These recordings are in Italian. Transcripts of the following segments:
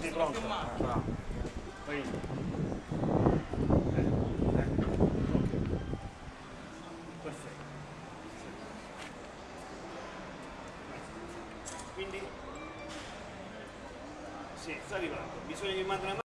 Sei pronto? Ah. Poi... Eh. Perfetto. Quindi? Sì, sta arrivando. Bisogna che manda una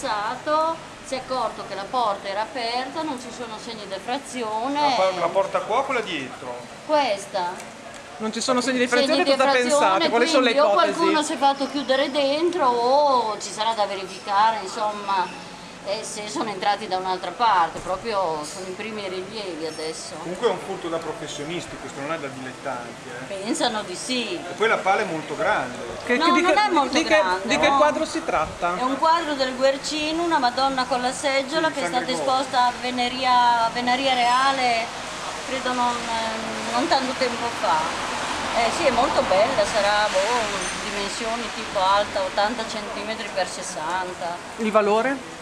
passato si è accorto che la porta era aperta, non ci sono segni di La, frazione. pa- la porta qua o quella dietro? Questa. Non ci sono segni di Segni frazione, di cosa frazione, pensate? Quali sono le quindi o ipotesi? qualcuno si è fatto chiudere dentro o ci sarà da verificare, insomma, eh, se sono entrati da un'altra parte, proprio sono i primi rilievi adesso. Comunque è un furto da professionisti, questo non è da dilettanti. eh. Pensano di sì. E poi la pala è molto grande. Che- No, che- di non che- è molto di che, grande, di che no. quadro si tratta? È un quadro del Guercino, una Madonna con la seggiola Sì, che è stata Gregorio. esposta a Veneria, a Veneria Reale, credo non, eh, non tanto tempo fa. Eh sì, è molto bella, sarà boh, dimensioni tipo alta 80 cm per 60, Il valore?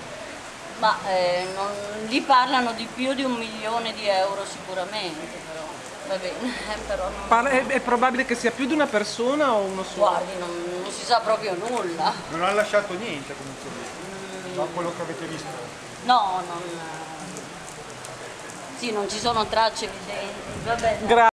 Ma eh, non, lì parlano di più di un milione di euro sicuramente, però va bene, però non, Parla- è, è probabile che sia più di una persona o uno solo? guardi, non, non si sa proprio nulla. Non ha lasciato niente comunque lì, da quello che avete visto. No, non... Sì, non ci sono tracce evidenti, va bene.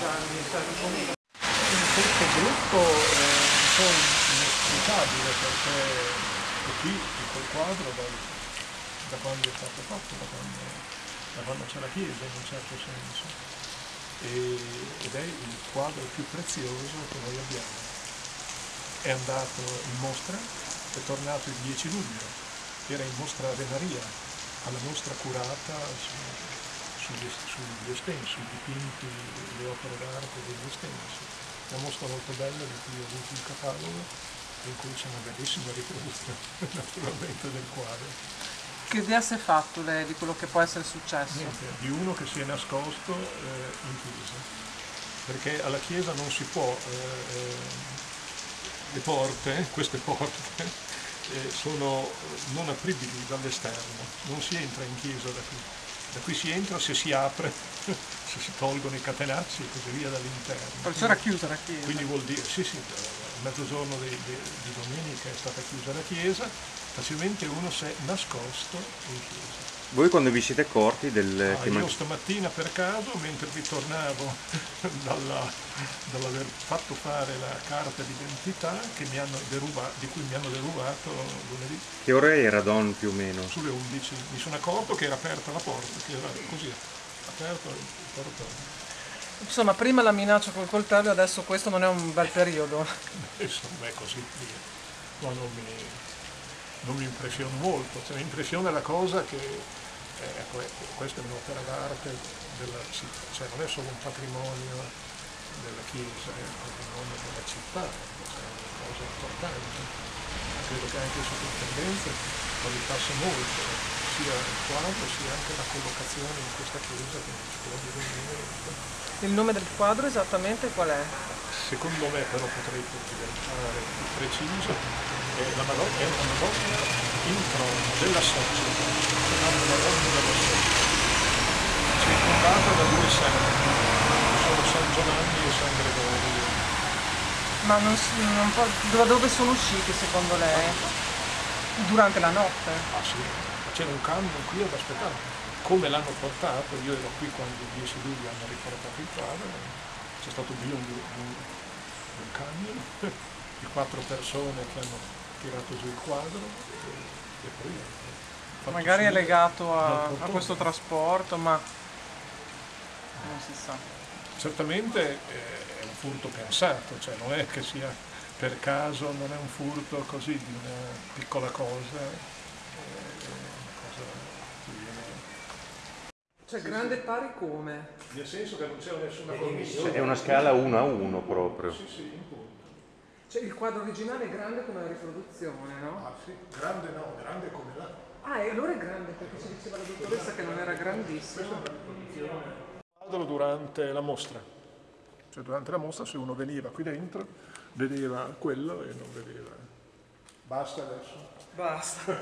Grazie. questo gruppo è un po' inesplicabile perché qui in quel quadro dal- da quando è stato fatto, da quando, da quando c'è la chiesa in un certo senso. E- ed è il quadro più prezioso che noi abbiamo. È andato in mostra, è tornato il 10 luglio, era in mostra a Venaria, alla mostra curata sugli, sugli estensi, sui dipinti, le opere d'arte degli estensi. Una mostra molto bella di cui ho avuto il catalogo, in cui c'è una bellissima riproduzione naturalmente del quadro. Che idea si è fatto lei di quello che può essere successo? Niente, di uno che si è nascosto eh, in chiesa, perché alla chiesa non si può, eh, eh, le porte, queste porte, eh, sono non apribili dall'esterno, non si entra in chiesa da qui. Da qui si entra se si apre, se si tolgono i catenacci e così via dall'interno. Perciò era chiusa la chiesa. Quindi vuol dire, sì sì, a mezzogiorno di, di, di domenica è stata chiusa la chiesa, facilmente uno si è nascosto in chiesa. Voi quando vi siete accorti del... Ah, che io man- stamattina per caso, mentre ritornavo dalla- dall'aver fatto fare la carta d'identità che mi hanno deruba- di cui mi hanno derubato lunedì Che ora era Don più o meno? sulle 11, mi sono accorto che era aperta la porta, che era così, aperto il portone. Insomma, prima la minaccia col coltello, adesso questo non è un bel periodo. Insomma è così via. No, non mi, non mi impressiona molto, cioè, mi impressiona la cosa che eh, ecco, eh, questa è un'opera d'arte, della città, cioè non è solo un patrimonio della Chiesa, è un patrimonio della città, cioè, è una cosa importante. Credo che anche il sovrintendente non gli passa molto, sia il quadro sia anche la collocazione in questa chiesa che non si può dire niente. Il nome del quadro esattamente qual è? Secondo me però potrei diventare più preciso, è la Madonna, è una Madonna in trono della Sozia, la Madonna della Sozia. C'è da due santi, sono San Giovanni e San Gregorio. Ma non, non può- da dove sono usciti secondo lei? Durante la notte? Ah sì, c'era un camion qui ad aspettare. Come l'hanno portato, io ero qui quando il 10 luglio hanno riportato il quadro, c'è stato bisogno di un, di un camion, di quattro persone che hanno tirato giù il quadro e, e poi fatto Magari è legato a, a questo trasporto, ma non si sa. Certamente eh, è un furto pensato, cioè non è che sia per caso, non è un furto così di una piccola cosa, eh. Cioè grande pari come? Nel senso che non c'è nessuna commissione. È una scala 1 a 1 proprio. Sì, sì, in punto. Cioè il quadro originale è grande come la riproduzione, no? Ah sì, grande no, grande come là. Ah, e allora è grande perché ci diceva la dottoressa che non era grandissimo. Quadro durante la mostra. Cioè durante la mostra se uno veniva qui dentro vedeva quello e non vedeva. Basta adesso. Basta.